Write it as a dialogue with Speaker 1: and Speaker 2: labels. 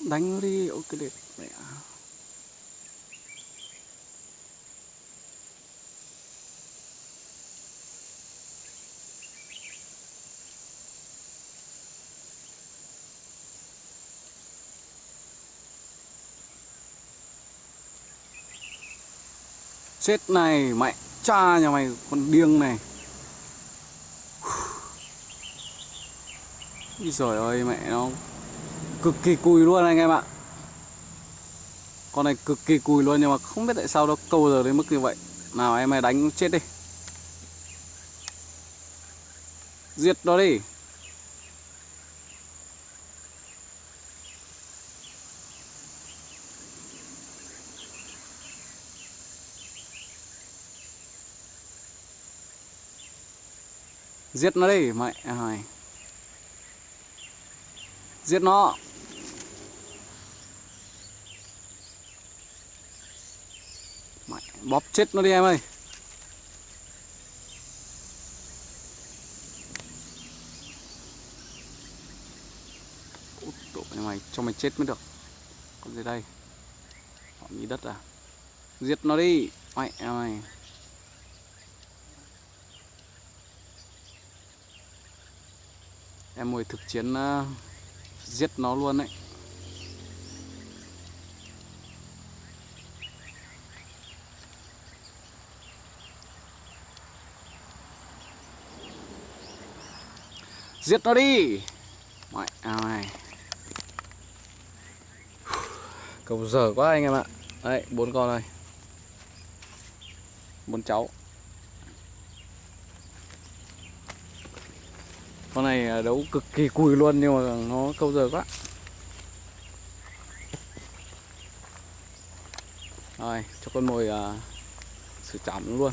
Speaker 1: đánh nó đi, ok đẹp mẹ. Chết này, mẹ cha nhà mày, con điên này. Úi giời ơi, mẹ nó cực kỳ cùi luôn anh em ạ. Con này cực kỳ cùi luôn nhưng mà không biết tại sao nó câu giờ đến mức như vậy. Nào em mày đánh chết đi. Giết nó đi. Giết nó đi, mẹ ơi. Giết nó. Mày, Bóp chết nó đi em ơi. Út mày cho mày chết mới được. Con gì đây? Họ nghĩ đất à? Giết nó đi. Mẹ mày Em ngồi thực chiến uh, giết nó luôn đấy Giết nó đi. Mẹ à, này, Cầu dở quá anh em ạ. Đấy bốn con này. Bốn cháu. Con này đấu cực kỳ cùi luôn nhưng mà nó câu giờ quá. Rồi cho con mồi à, uh, xử chấm luôn.